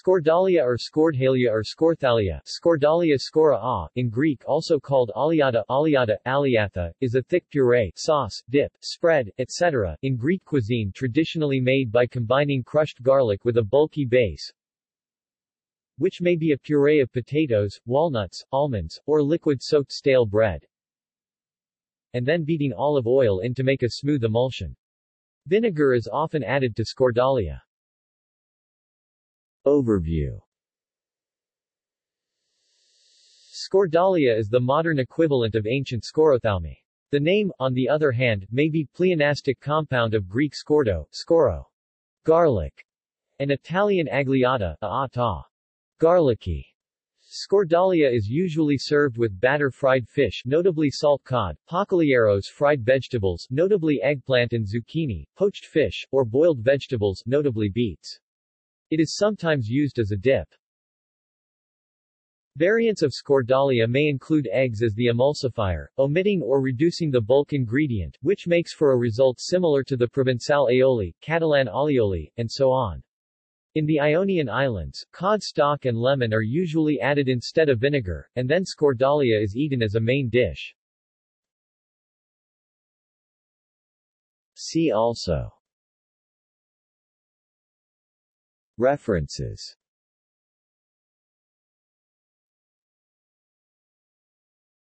Scordalia or Scordhalia or Scorthalia Scordalia scora a, in Greek also called aliata aliata, aliatha, is a thick puree sauce, dip, spread, etc., in Greek cuisine traditionally made by combining crushed garlic with a bulky base, which may be a puree of potatoes, walnuts, almonds, or liquid-soaked stale bread, and then beating olive oil in to make a smooth emulsion. Vinegar is often added to scordalia. Overview Scordalia is the modern equivalent of ancient scorothalmi. The name, on the other hand, may be pleonastic compound of Greek skordo, scoro, garlic, and Italian agliata, aata, garlicky. Scordalia is usually served with batter fried fish notably salt cod, bakaliaros fried vegetables notably eggplant and zucchini, poached fish, or boiled vegetables notably beets. It is sometimes used as a dip. Variants of scordalia may include eggs as the emulsifier, omitting or reducing the bulk ingredient, which makes for a result similar to the Provençal aioli, Catalan alioli, and so on. In the Ionian Islands, cod stock and lemon are usually added instead of vinegar, and then scordalia is eaten as a main dish. See also References